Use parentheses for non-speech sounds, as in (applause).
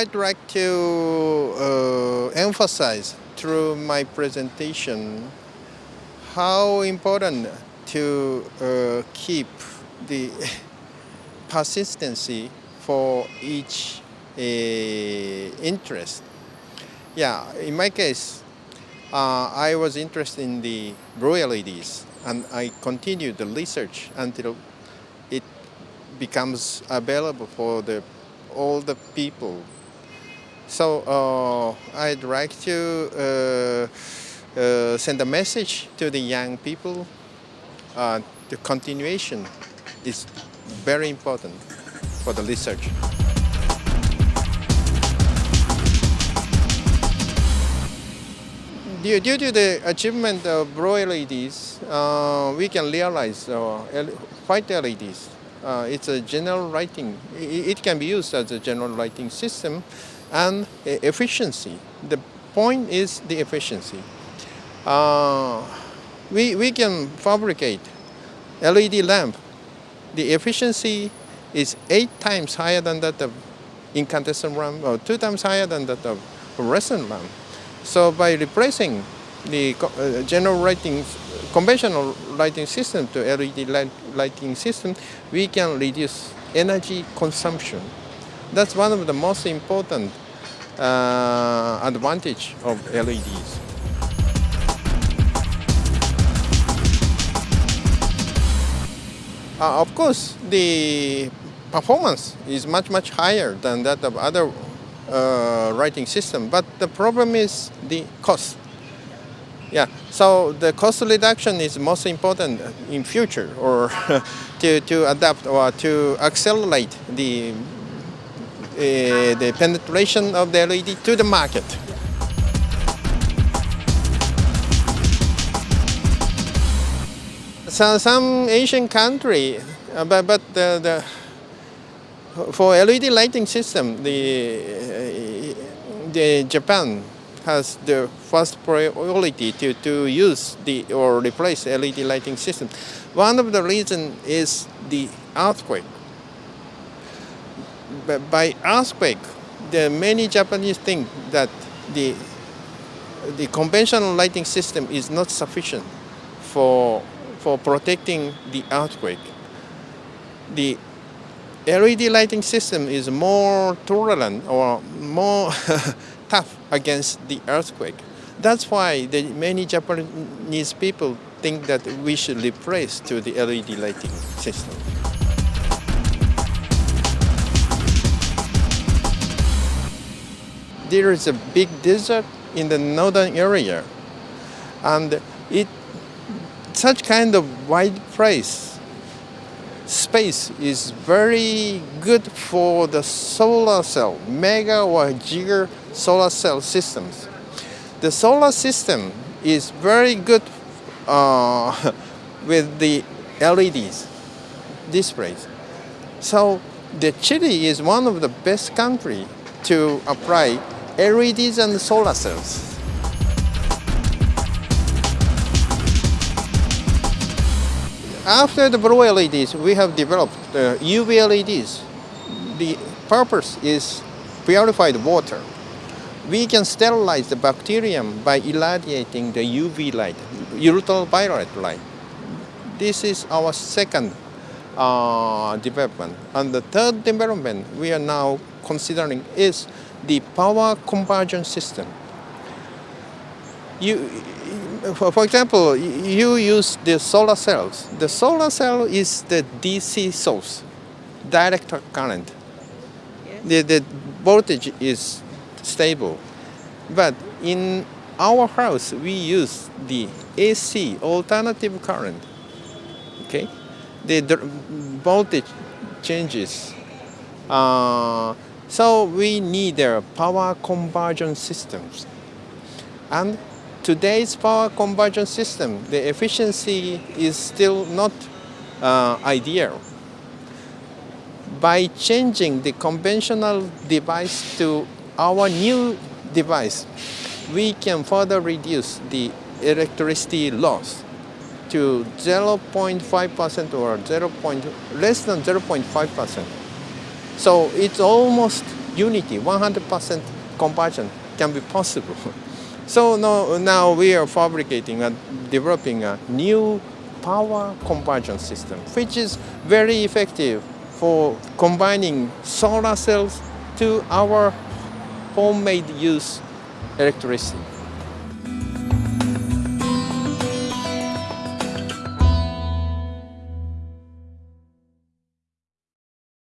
I'd like to uh, emphasize through my presentation how important to uh, keep the (laughs) persistency for each uh, interest. Yeah, in my case, uh, I was interested in the LEDs and I continued the research until it becomes available for the all the people. So uh, I'd like to uh, uh, send a message to the young people. The continuation is very important for the research. Due, due to the achievement of blue LEDs, uh, we can realize uh, white LEDs uh, it's a general writing. It, can be used as a general writing system and efficiency. The point is the efficiency. Uh, we, we can fabricate LED lamp. The efficiency is eight times higher than that of incandescent lamp or two times higher than that of fluorescent lamp. So by replacing the uh, general lighting, conventional lighting system to LED light, lighting system, we can reduce energy consumption. That's one of the most important uh, advantage of LEDs. Uh, of course, the performance is much, much higher than that of other uh, writing system, but the problem is the cost. Yeah, so the cost reduction is most important in future or (laughs) to, to adapt or to accelerate the, uh, the penetration of the LED to the market. So some Asian country, uh, but, but the, the, for LED lighting system, the, uh, the Japan has the first priority to, to use the or replace LED lighting system. One of the reasons is the earthquake. But by earthquake, the many Japanese think that the the conventional lighting system is not sufficient for for protecting the earthquake. The LED lighting system is more tolerant or more (laughs) tough against the earthquake. That's why the, many Japanese people think that we should replace to the LED lighting system. There is a big desert in the northern area and it such kind of wide place space is very good for the solar cell, mega or giga solar cell systems. The solar system is very good uh, (laughs) with the LEDs displays. So the Chile is one of the best country to apply LEDs and solar cells. After the blue LEDs, we have developed the UV LEDs. The purpose is purified water we can sterilize the bacterium by irradiating the UV light, ultraviolet light. This is our second uh, development. And the third development we are now considering is the power conversion system. You, for example, you use the solar cells. The solar cell is the DC source, direct current. The, the voltage is stable. But in our house, we use the AC, alternative current. Okay? The, voltage changes. Uh, so we need a power conversion systems. And today's power conversion system, the efficiency is still not uh, ideal. By changing the conventional device to our new device, we can further reduce the electricity loss to 0.5% or 0. less than 0.5%. So it's almost unity, 100% conversion can be possible. (laughs) So now, now we are fabricating and developing a new power conversion system, which is very effective for combining solar cells to our homemade use electricity.